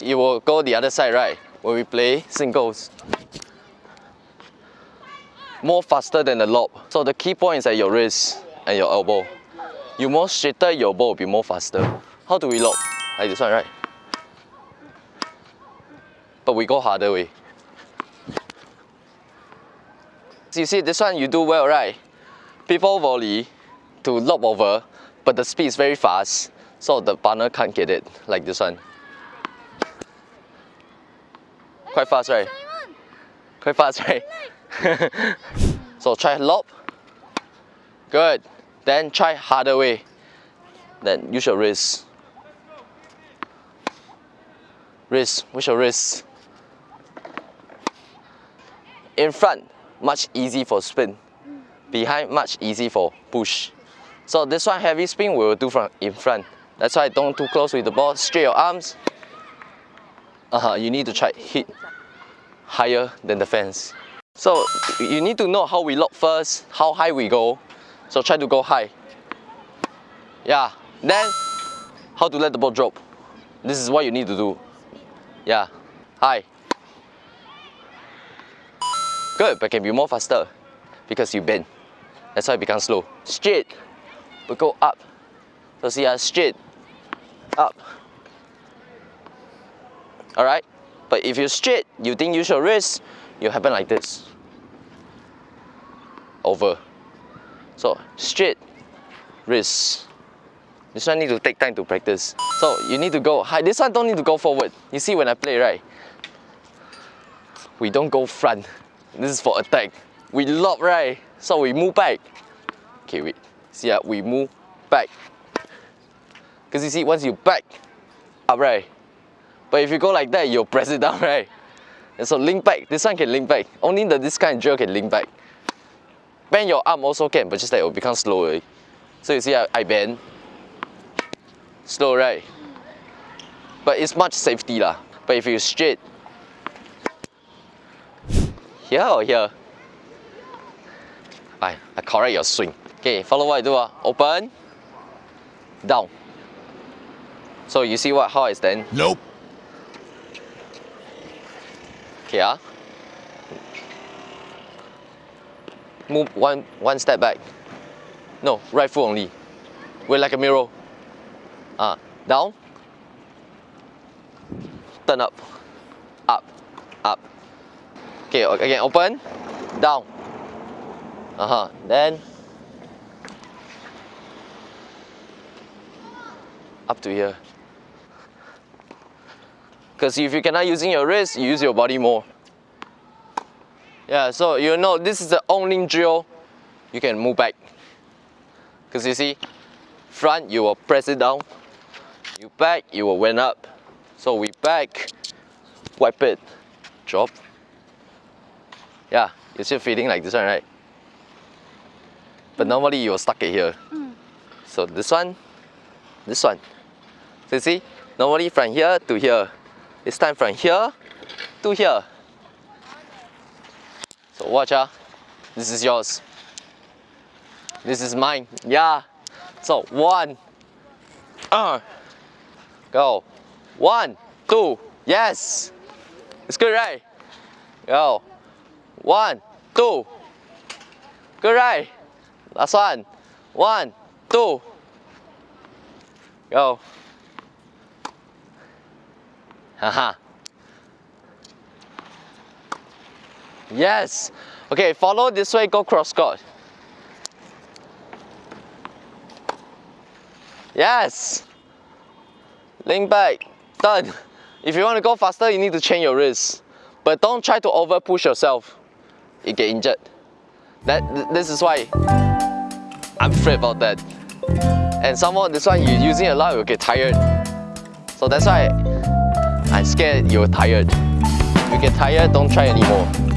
You will go the other side, right? When we play singles. More faster than the lob. So the key point is at your wrist and your elbow. You more straighter, your ball will be more faster. How do we lob? Like this one, right? But we go harder way. You see, this one you do well, right? People volley to lob over, but the speed is very fast, so the partner can't get it, like this one. Quite fast, right? Quite fast, right? so try lob. Good. Then try harder way. Then use your wrist. Wrist, with your wrist. In front, much easy for spin. Behind, much easy for push. So this one heavy spin we will do from in front. That's why don't too close with the ball. Straight your arms. Uh -huh, you need to try hit higher than the fence. So you need to know how we lock first, how high we go. So try to go high. Yeah. Then how to let the ball drop. This is what you need to do. Yeah. High. Good, but can be more faster because you bend. That's why it becomes slow. Straight. We go up. So see, uh, straight. Up. Alright? But if you're straight, you didn't use your wrist, you happen like this. Over. So straight, wrist. This one need to take time to practice. So you need to go high. This one don't need to go forward. You see when I play, right? We don't go front. This is for attack. We lob, right? So we move back. Okay, wait. See, uh, we move back. Because you see, once you back up, right? But if you go like that, you'll press it down, right? And so link back, this one can link back. Only the this kind of drill can link back. Bend your arm also can, but just that it will become slower. So you see I, I bend. Slow, right? But it's much safety lah. But if you straight, here or here? I, I correct your swing. Okay, follow what I do. Uh. Open, down. So you see what how I stand? Nope. Okay, ah. Move one one step back. No, right foot only. We're like a mirror. Ah, down. Turn up. Up. Up. Okay, again, open. Down. Uh-huh. Then up to here. Because if you cannot using your wrist, you use your body more. Yeah, so you know this is the only drill you can move back. Because you see, front you will press it down, you back you will went up. So we back, wipe it, drop. Yeah, you're still feeling like this one, right? But normally you will stuck it here. Mm. So this one, this one. So you see, normally from here to here, it's time from here to here. So watch out. This is yours. This is mine. Yeah. So one. Uh. Go. One, two. Yes. It's good, right? Go. One, two. Good, right? Last one. One, two. Go. Haha. yes. Okay, follow this way, go cross court. Yes. Link back. Done. If you want to go faster, you need to change your wrist. But don't try to over push yourself. You get injured. That this is why I'm afraid about that. And someone this one you're using a lot, you'll get tired. So that's why I'm scared you're tired. You get tired, don't try anymore.